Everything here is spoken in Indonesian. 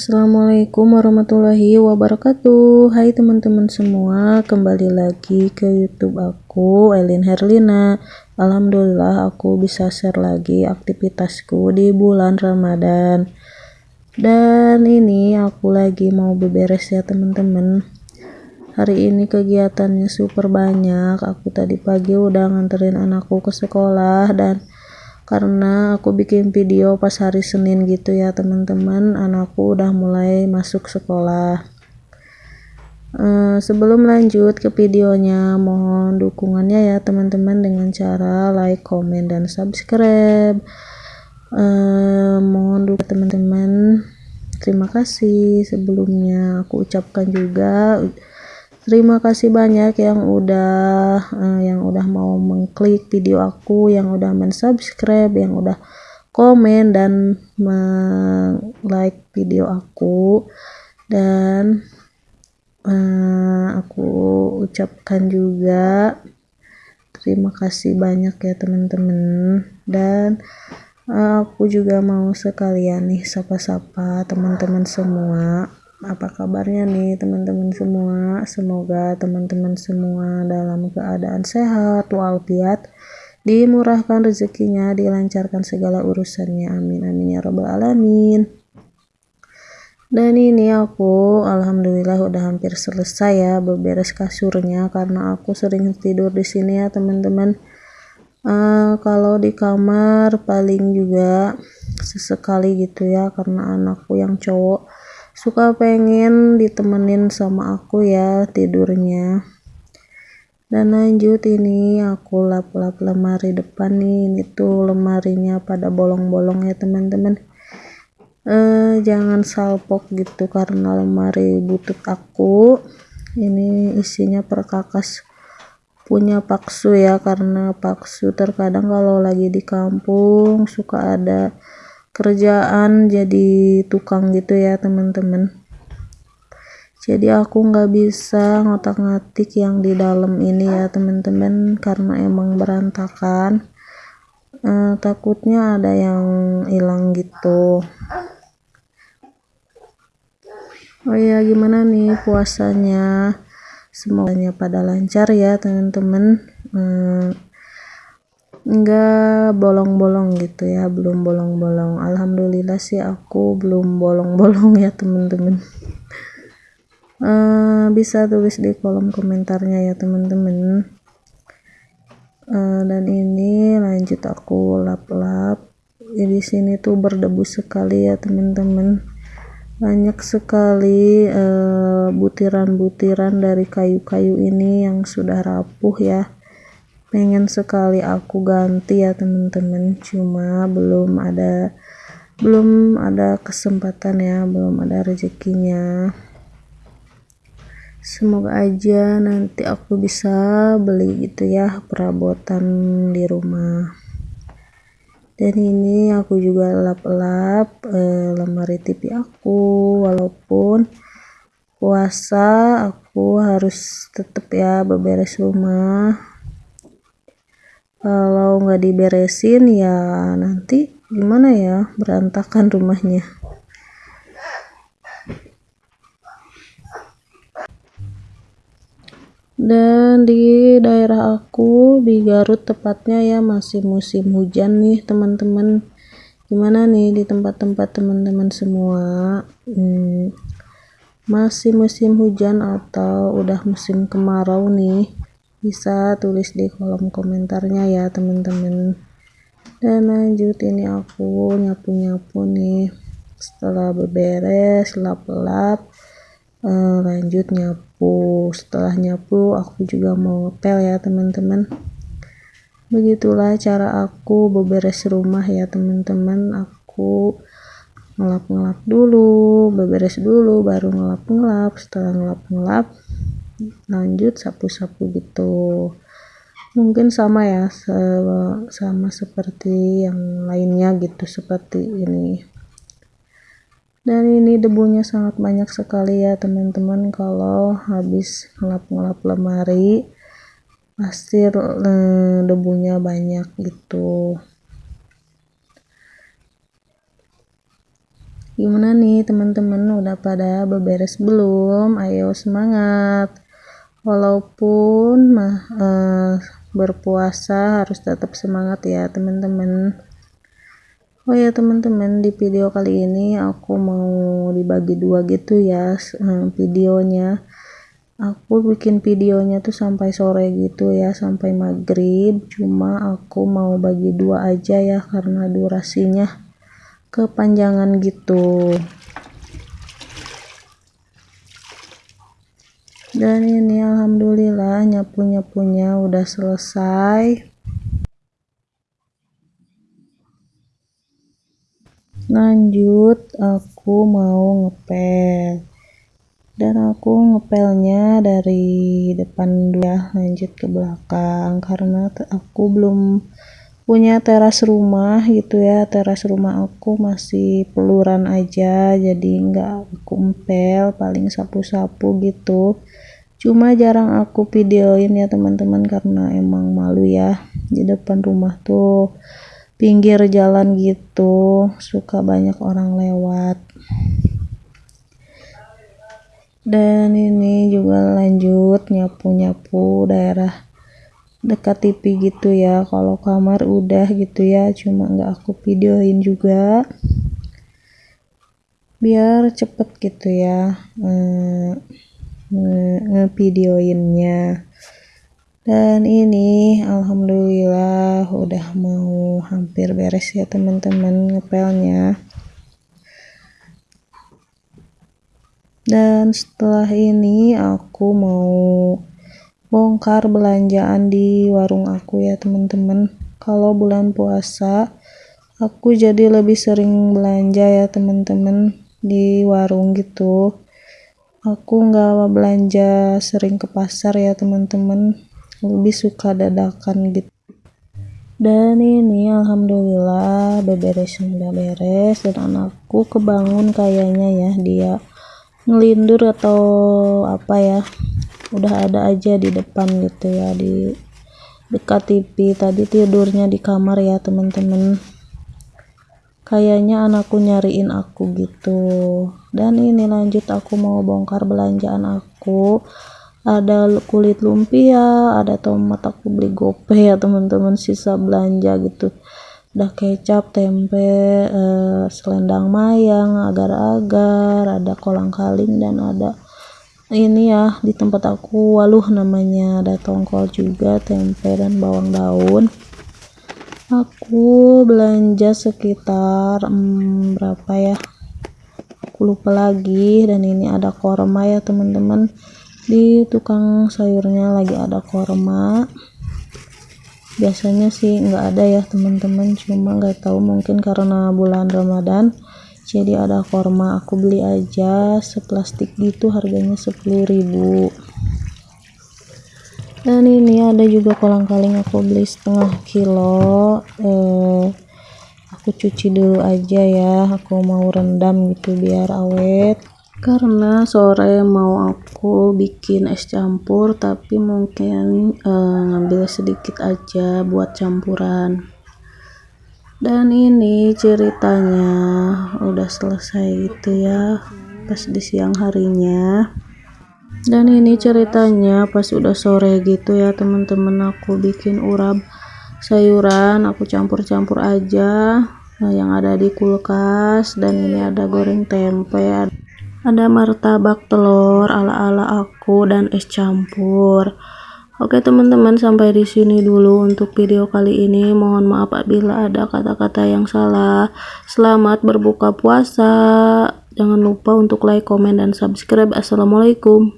Assalamualaikum warahmatullahi wabarakatuh. Hai teman-teman semua Kembali lagi ke youtube aku Elin Herlina. Alhamdulillah aku bisa share lagi aktivitasku di bulan Ramadan. Dan ini aku lagi mau beberes ya teman-teman. Hari ini kegiatannya super banyak. Aku tadi pagi udah nganterin anakku ke sekolah Dan karena aku bikin video pas hari Senin gitu ya teman-teman. Anakku udah mulai masuk sekolah. Uh, sebelum lanjut ke videonya mohon dukungannya ya teman-teman dengan cara like, komen, dan subscribe. Uh, mohon dukung teman-teman. Terima kasih sebelumnya. Aku ucapkan juga terima kasih banyak yang udah uh, yang udah mau mengklik video aku yang udah mensubscribe yang udah komen dan like video aku. Dan uh, aku ucapkan juga terima kasih banyak ya teman-teman. Dan uh, aku juga mau sekalian nih sapa-sapa teman-teman semua apa kabarnya nih teman-teman semua? Semoga teman-teman semua dalam keadaan sehat walafiat dimurahkan rezekinya dilancarkan segala urusannya. Amin amin ya robbal alamin. Dan ini aku alhamdulillah udah hampir selesai ya beberes kasurnya karena aku sering tidur di sini ya teman-teman. Uh, kalau di kamar paling juga sesekali gitu ya karena anakku yang cowok suka pengen ditemenin sama aku ya tidurnya. Dan lanjut ini aku lap-lap lemari depan nih. Ini tuh lemarinya pada bolong-bolong ya teman-teman. Eh, jangan salpok gitu karena lemari butut aku. Ini isinya perkakas punya paksu ya karena paksu terkadang kalau lagi di kampung suka ada kerjaan jadi tukang gitu ya teman-teman. Jadi aku nggak bisa ngotak-ngatik yang di dalam ini ya teman-teman karena emang berantakan. Eh, takutnya ada yang hilang gitu. Oh ya gimana nih puasanya? Semuanya pada lancar ya teman-teman. Eh, enggak bolong-bolong gitu ya belum bolong-bolong. Alhamdulillah sih aku belum bolong-bolong ya teman-teman uh, bisa tulis di kolom komentarnya ya teman-teman uh, dan ini lanjut aku lap-lap. Ya, di sini tuh berdebu sekali ya teman-teman banyak sekali eh, butiran-butiran uh, dari kayu-kayu ini yang sudah rapuh ya pengen sekali aku ganti ya teman-teman. Cuma belum ada belum ada kesempatan ya belum ada rezekinya. Semoga aja nanti aku bisa beli gitu ya perabotan di rumah. Dan ini aku juga lap-lap eh, lemari TV aku. Walaupun puasa aku harus tetap ya beberes rumah kalau nggak diberesin ya nanti gimana ya berantakan rumahnya. Dan di daerah aku di Garut tepatnya ya masih musim hujan nih teman-teman. Gimana nih di tempat-tempat teman-teman semua? Hmm, masih musim hujan atau udah musim kemarau nih bisa tulis di kolom komentarnya ya teman-teman. Dan lanjut ini aku nyapu-nyapu nih. Setelah beberes lap-lap eh, lanjut nyapu. Setelah nyapu aku juga mau ngepel ya teman-teman. Begitulah cara aku beberes rumah ya teman-teman. Aku ngelap-ngelap dulu beberes dulu baru ngelap-ngelap. Setelah ngelap-ngelap lanjut sapu-sapu gitu. Mungkin sama ya sama seperti yang lainnya gitu seperti ini. Dan ini debunya sangat banyak sekali ya teman-teman. Kalau habis ngelap-ngelap lemari pasti eh, debunya banyak gitu. Gimana nih teman-teman? Udah pada beberes belum? Ayo semangat walaupun eh, berpuasa harus tetap semangat ya teman-teman. Oh ya teman-teman di video kali ini aku mau dibagi dua gitu ya eh, videonya. Aku bikin videonya tuh sampai sore gitu ya sampai maghrib. Cuma aku mau bagi dua aja ya karena durasinya kepanjangan gitu dan ini alhamdulillah nyapu-nyapunya udah selesai. Lanjut aku mau ngepel. Dan aku ngepelnya dari depan dulu lanjut ke belakang karena aku belum punya teras rumah gitu ya teras rumah aku masih peluran aja jadi nggak aku empel paling sapu-sapu gitu. Cuma jarang aku videoin ya teman-teman karena emang malu ya. Di depan rumah tuh pinggir jalan gitu suka banyak orang lewat. Dan ini juga lanjut nyapu-nyapu daerah dekat TV gitu ya. Kalau kamar udah gitu ya cuma nggak aku videoin juga. Biar cepet gitu ya eh, ngevideoinnya dan ini alhamdulillah udah mau hampir beres ya teman-teman ngepelnya. Dan setelah ini aku mau bongkar belanjaan di warung aku ya teman-teman. Kalau bulan puasa aku jadi lebih sering belanja ya teman-teman di warung gitu. Aku nggak belanja sering ke pasar ya teman-teman. Lebih suka dadakan gitu. Dan ini alhamdulillah beberes sudah beres dan anakku kebangun kayaknya ya dia ngelindur atau apa ya udah ada aja di depan gitu ya di dekat TV tadi tidurnya di kamar ya teman-teman kayaknya anakku nyariin aku gitu. Dan ini lanjut aku mau bongkar belanjaan aku. Ada kulit lumpia ada tomat aku beli gope ya teman-teman sisa belanja gitu. Udah kecap tempe eh, selendang mayang agar-agar ada kolang kaling dan ada ini ya di tempat aku. Waluh namanya ada tongkol juga tempe dan bawang daun. Aku belanja sekitar hmm, berapa ya? Aku lupa lagi. Dan ini ada korma ya teman-teman. Di tukang sayurnya lagi ada korma. Biasanya sih nggak ada ya teman-teman. Cuma nggak tahu mungkin karena bulan Ramadan jadi ada korma aku beli aja seplastik gitu harganya 10.000 dan ini ada juga kolang kaling aku beli setengah kilo. Eh, aku cuci dulu aja ya aku mau rendam gitu biar awet. Karena sore mau aku bikin es campur tapi mungkin uh, ngambil sedikit aja buat campuran dan ini ceritanya udah selesai itu ya pas di siang harinya. Dan ini ceritanya pas udah sore gitu ya teman-teman aku bikin urap sayuran aku campur-campur aja nah, yang ada di kulkas. Dan ini ada goreng tempe ada martabak telur ala-ala aku dan es campur Oke teman-teman sampai di sini dulu untuk video kali ini. Mohon maaf apabila ada kata-kata yang salah. Selamat berbuka puasa. Jangan lupa untuk like comment dan subscribe. Assalamualaikum